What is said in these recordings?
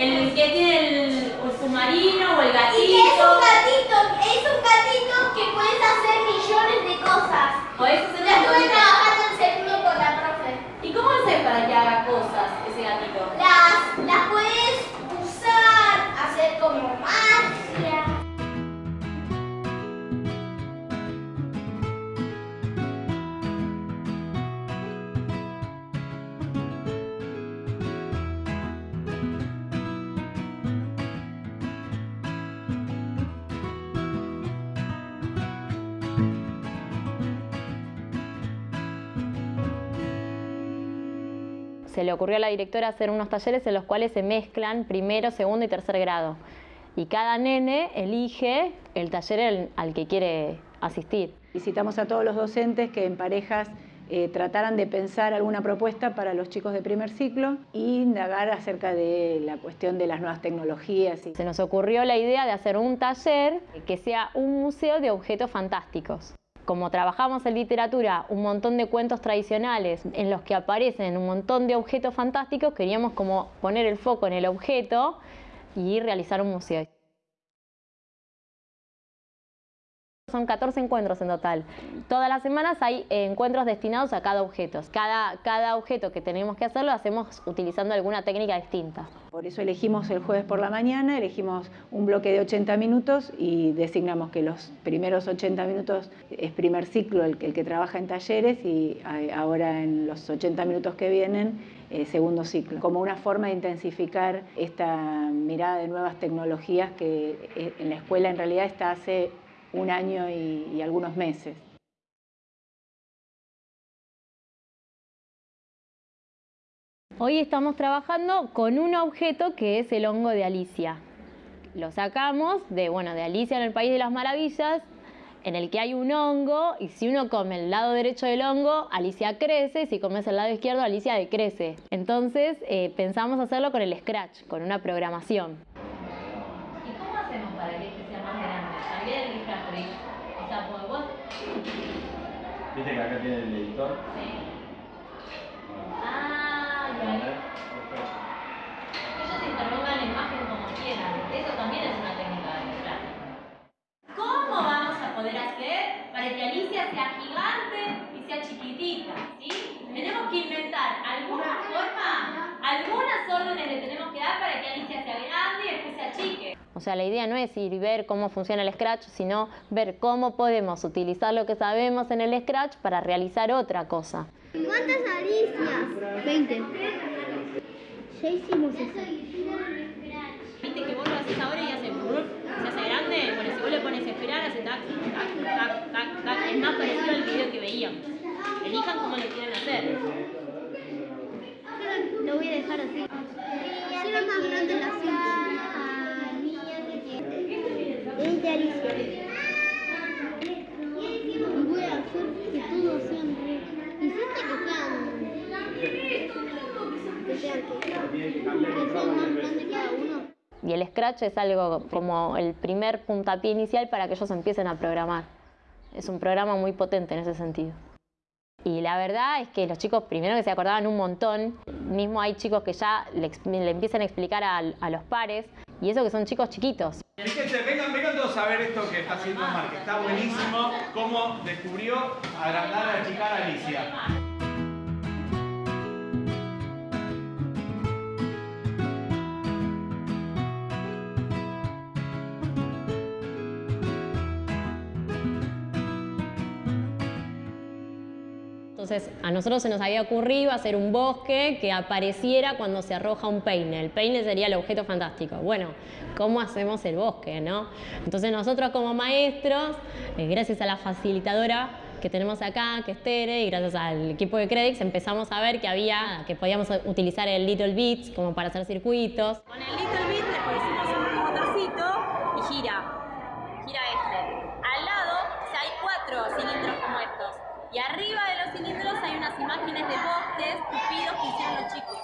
el que tiene el, el submarino o el gatito. Se le ocurrió a la directora hacer unos talleres en los cuales se mezclan primero, segundo y tercer grado. Y cada nene elige el taller al- que quiere asistir. Visitamos a todos los docentes que en parejas eh, trataran de pensar alguna propuesta para los chicos de primer ciclo e indagar acerca de la cuestión de las nuevas tecnologías. y- Se nos ocurrió la idea de hacer un taller que sea un museo de objetos fantásticos. Como trabajamos en literatura un montón de cuentos tradicionales en los que aparecen un montón de objetos fantásticos, queríamos como poner el foco en el objeto y realizar un museo. Son 14 encuentros en total. Todas las semanas hay eh, encuentros destinados a cada objeto. Cada, cada objeto que tenemos que hacer lo hacemos utilizando alguna técnica distinta. Por eso elegimos el jueves por la mañana, elegimos un bloque de 80 minutos y designamos que los primeros 80 minutos es primer ciclo el, que trabaja en talleres y ahora en los 80 minutos que vienen eh, segundo ciclo, como una forma de intensificar esta mirada de nuevas tecnologías que eh, en la escuela en realidad está hace un año y, algunos meses. Hoy estamos trabajando con un objeto que es el hongo de Alicia. Lo sacamos de, bueno, de Alicia en el País de las Maravillas, en el que hay un hongo y si uno come el lado derecho del hongo, Alicia crece, si comes el lado izquierdo, Alicia decrece. Entonces eh, pensamos hacerlo con el Scratch, con una programación. ¿Y cómo hacemos para que este sea más grande? También el Factory. O sea, pues vos. ¿Viste que acá tiene el editor? Sí. Ah, y ahí. Ellos interrogan la imagen como quieran. Eso también es una técnica de Scratch. ¿Cómo vamos a poder hacer para que Alicia sea gigante y sea chiquitita? ¿Sí? Tenemos que inventar alguna forma, algunas órdenes le tenemos que dar para que Alicia sea grande y después se achique. O sea, la idea no es ir y ver cómo funciona el Scratch, sino ver cómo podemos utilizar lo que sabemos en el Scratch para realizar otra cosa. ¿Cuántas Alicias? 20. Ya hicimos eso. Viste que vos lo haces ahora y hace brup, se hace grande, bueno, si vos le pones esperar, hace tac, tac, tac, tac, tac, es más parecido al video que veíamos. Elijan cómo lo quieren hacer. Lo voy a dejar así. Quiero más grande la cinta. 20 Alicia. Y voy a hacer que todos sean re. Hiciste que sean. Que sean que, que sean más grandes cada uno. Y el Scratch es algo como el primer puntapié inicial para que ellos empiecen a programar. Es un programa muy potente en ese sentido. Y la verdad es que los chicos, primero que se acordaban un montón, mismo hay chicos que ya le, empiezan a explicar a, a los pares, y eso que son chicos chiquitos. Fíjense, vengan, todos a ver esto que está haciendo Mar, que está buenísimo, cómo descubrió agrandar, achicar a Alicia. Entonces a nosotros se nos había ocurrido hacer un bosque que apareciera cuando se arroja un peine. El peine sería el objeto fantástico. Bueno, ¿cómo hacemos el bosque? No? Entonces nosotros como maestros, eh, gracias a la facilitadora que tenemos acá, que es Tere, y gracias al equipo de Credix empezamos a ver que había, que podíamos utilizar el Little Bits como para hacer circuitos. Con el Little Bit le pusimos un motorcito y gira imágenes de bosques tupidos que hicieron los chicos.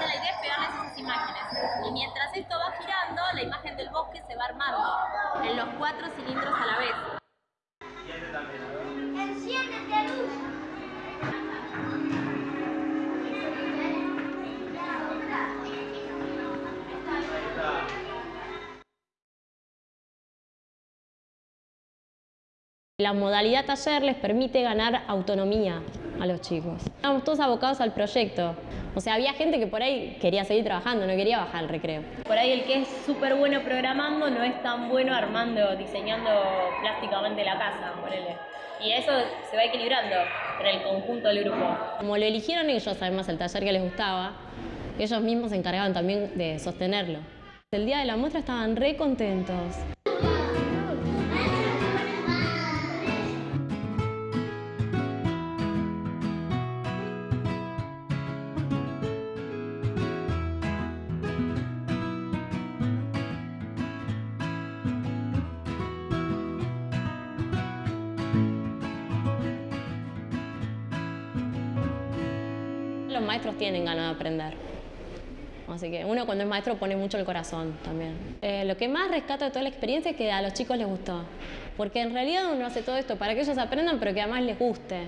La idea es pegarles esas imágenes. Y mientras esto va girando, la imagen del bosque se va armando en los cuatro cilindros a la vez. La modalidad taller les permite ganar autonomía a los chicos. Estamos todos abocados al proyecto. O sea, había gente que por ahí quería seguir trabajando, no quería bajar al recreo. Por ahí el que es súper bueno programando no es tan bueno armando, diseñando plásticamente la casa, ponele. Y eso se va equilibrando en el conjunto del grupo. Como lo eligieron ellos, además, el taller que les gustaba, ellos mismos se encargaban también de sostenerlo. El día de la muestra estaban re contentos. Maestros tienen ganas de aprender. Así que uno cuando es maestro pone mucho el corazón también. Eh, lo que más rescato de toda la experiencia es que a los chicos les gustó. Porque en realidad uno hace todo esto para que ellos aprendan, pero que además les guste.